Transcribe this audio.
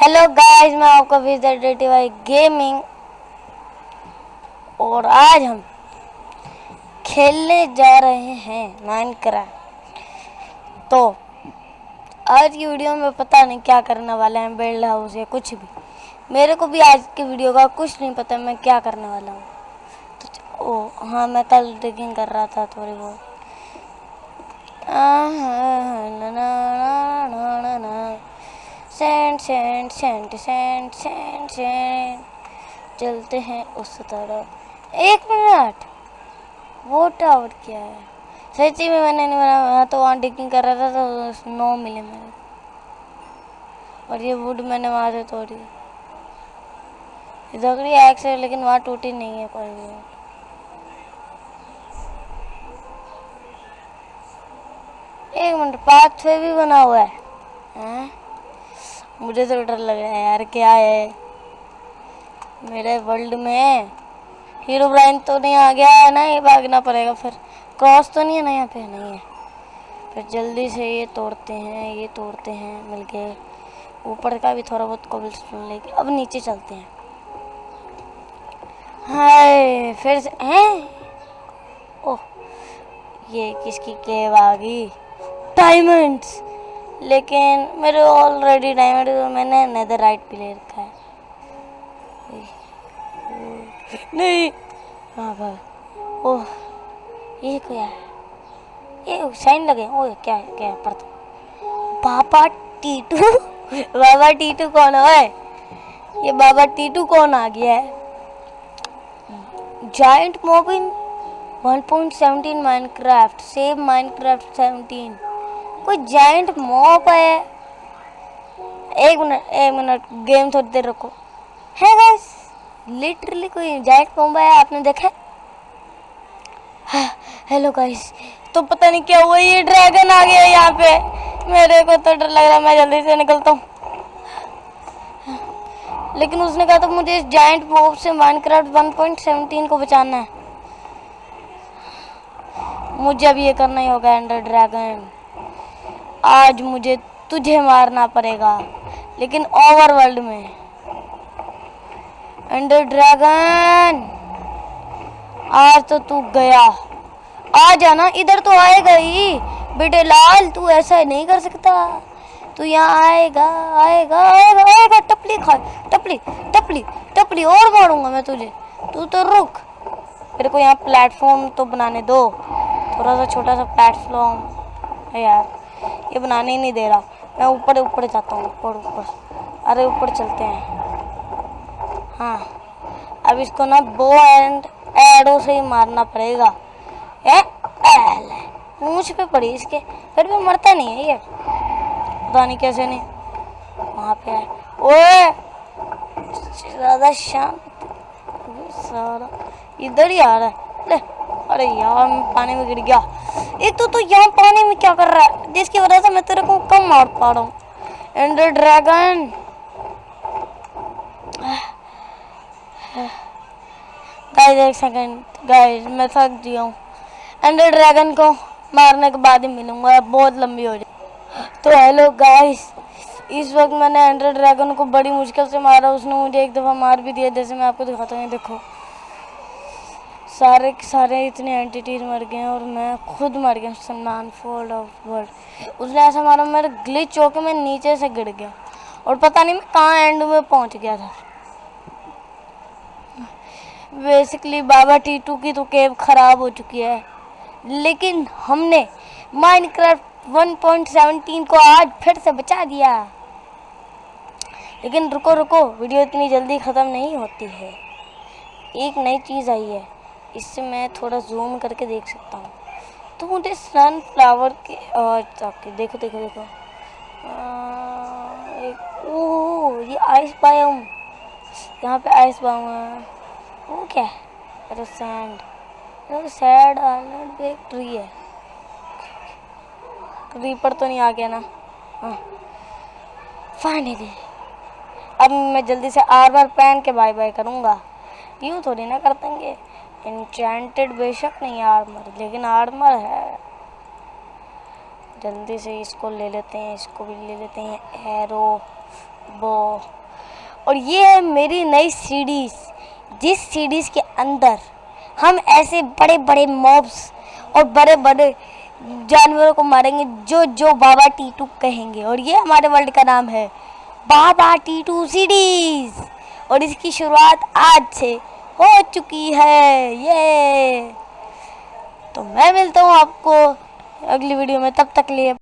Hello guys میں آپ کا ویزر ڈیٹی وائی گیمنگ اور آج ہم کھیلنے جا رہے ہیں مائن کرافٹ تو آج کی ویڈیو میں پتہ نہیں کیا کرنے والا ہے بیلڈ ہاؤس یا کچھ بھی میرے کو بھی آج کی ویڈیو کا کچھ نہیں پتہ میں کیا کرنے والا ہوں تو ہاں میں کل ڈگنگ کر رہا تھا تھوڑی بہت سین سین سین سین سین سین۔ چلتے ہیں اس طرح ایک منٹ۔ وہ ٹاور کیا ہے؟ سچی میں میں نے نہیں بنا تو وہاں ڈگنگ کر رہا تھا تو نو ملے میرے اور یہ وڈ میں نے وہاں سے توڑی دکڑی ایک سے، لیکن وہاں ٹوٹی نہیں ہے کوئی بھی۔ ایک منٹ پاتھ وے بھی بنا ہوا ہے۔ ہاں؟ مجھے تو ڈر لگ رہا ہے یار، کیا ہے؟ میرے ورلڈ میں ہیرو برائن تو نہیں آ گیا ہے نا یہ بھاگنا پڑے گا پھر۔ کراس تو نہیں ہے نا یہاں پہ؟ نہیں ہے۔ پھر جلدی سے یہ توڑتے ہیں، یہ توڑتے ہیں مل کے۔ اوپر کا بھی تھوڑا بہت قبل سن لے کے۔ اب نیچے چلتے ہیں۔ ہائے، پھر سے ہیں؟ اوہ، یہ کس کی کیو آ گئی؟ ڈائمنڈس لیکن میرے آلریڈی ڈائمنڈ میں نے نیدر رائٹ پہ لے رکھا ہے۔ نہیں۔ ہاں بھائی۔ اوہ یہ کیا ہے؟ یہ شائن لگے۔ او کیا ہے؟ کیا ہے؟ پڑھتا بابا ٹیٹو۔ بابا ٹیٹو کون ہے؟ یہ بابا ٹیٹو کون آ گیا ہے؟ جائنٹ موبن 1.17 Minecraft save Minecraft seventeen کوئی جائنٹ موپ ہے ایک منٹ ایک منٹ گیم تھوڑی دیر رکھو ہے گیس لٹرلی کوئی جائنٹ موپ ہے آپ نے دیکھا ہیلو گائس تو پتہ نہیں کیا ہوا یہ ڈریگن آ گیا یہاں پہ میرے کو تو ڈر لگ رہا میں جلدی سے نکلتا ہوں لیکن اس نے کہا تو مجھے اس جائنٹ موپ سے Minecraft one point seventeen کو بچانا ہے مجھے اب یہ کرنا ہی ہوگا انڈر ڈریگن آج مجھے تجھے مارنا پڑے گا، لیکن اوور ورلڈ میں۔ انڈر ڈراغن آج تو تُو گیا۔ آ جانا، ادھر تو آئے گا ہی۔ بیٹے لال، تُو ایسا نہیں کر سکتا۔ تو یہاں آئے گا آئے گا آئے گا آئے گا۔ ٹپلی کھا، ٹپلی ٹپلی ٹپلی اور باروں گا میں تجھے۔ تو تو رک۔ میرے کو یہاں پلیٹ فارم تو بنانے دو۔ تھوڑا سا چھوٹا سا پلیٹ فارم۔ یار۔ یہ بنانے ہی نہیں دے رہا میں اوپر اوپر جاتا ہوں اوپر اوپر ارے اوپر چلتے ہیں ہاں اب اس کو نا بو اینڈ ایڈو سے ہی مارنا پڑے گا مونچھ پہ پڑی اس کے پھر بھی مرتا نہیں ہے یہ پتا نہیں کیسے نہیں وہاں پہ ہے اوے زیادہ شانت سارا ادھر ہی آ رہا ہے لے ارے یار پانی میں گر گیا۔ یہ تو یہاں پانی میں کیا کر رہا ہے؟ جس کی وجہ سے میں تیرے کو کم مار پا رہا ہوں۔ انڈر ڈریگن گائز ایک سیکنڈ گائز میں تھک گیا ہوں۔ انڈر ڈریگن کو مارنے کے بعد ہی ملوں گا۔ بہت لمبی ہو جائے۔ تو ہیلو گائز اس وقت میں نے انڈر ڈریگن کو بڑی مشکل سے مارا، اس نے مجھے ایک دفعہ مار بھی دیا، جیسے میں آپ کو دکھاتا ہوں۔ دیکھو۔ سارے سارے اتنے اینٹیٹیز مر گئے ہیں اور میں خود مر گیا سلمان فورڈ آف ورلڈ اس نے ایسا مارا، میرا گلچ ہو کے میں نیچے سے گر گیا اور پتہ نہیں میں کہاں اینڈ میں پہنچ گیا تھا۔ بیسکلی بابا ٹیٹو کی تو کیب خراب ہو چکی ہے۔ لیکن ہم نے Minecraft one point seventeen کو آج پھر سے بچا دیا۔ لیکن رکو رکو، ویڈیو اتنی جلدی ختم نہیں ہوتی ہے۔ ایک نئی چیز آئی ہے۔ اس سے میں تھوڑا زوم کر کے دیکھ سکتا ہوں۔ تو مجھے سن فلاور کے دیکھو دیکھو دیکھو۔ اوہ، یہ آئس ہوں یہاں پہ آئس بایم ہے۔ وہ کیا ہے؟ ارے سینڈ سینڈ آئلینڈ پہ ایک ٹری ہے۔ ریپر تو نہیں آ گیا نا؟ ہاں۔ فائنلی اب میں جلدی سے آر بار پہن کے بائی بائی کروں گا۔ یوں تھوڑی نہ کر دیں گے۔ انچینٹڈ بے شک نہیں آرمر لیکن آرمر ہے جلدی سے اس کو لے لیتے ہیں اس کو بھی لے لیتے ہیں ایرو بو اور یہ ہے میری نئی سیڈیز جس سیڈیز کے اندر ہم ایسے بڑے بڑے موبس اور بڑے بڑے جانوروں کو ماریں گے جو جو بابا ٹیٹو کہیں گے اور یہ ہمارے ورلڈ کا نام ہے بابا ٹیٹو سیریز اور اس کی شروعات آج سے ہو چکی ہے یہ تو میں ملتا ہوں آپ کو اگلی ویڈیو میں، تب تک لیے۔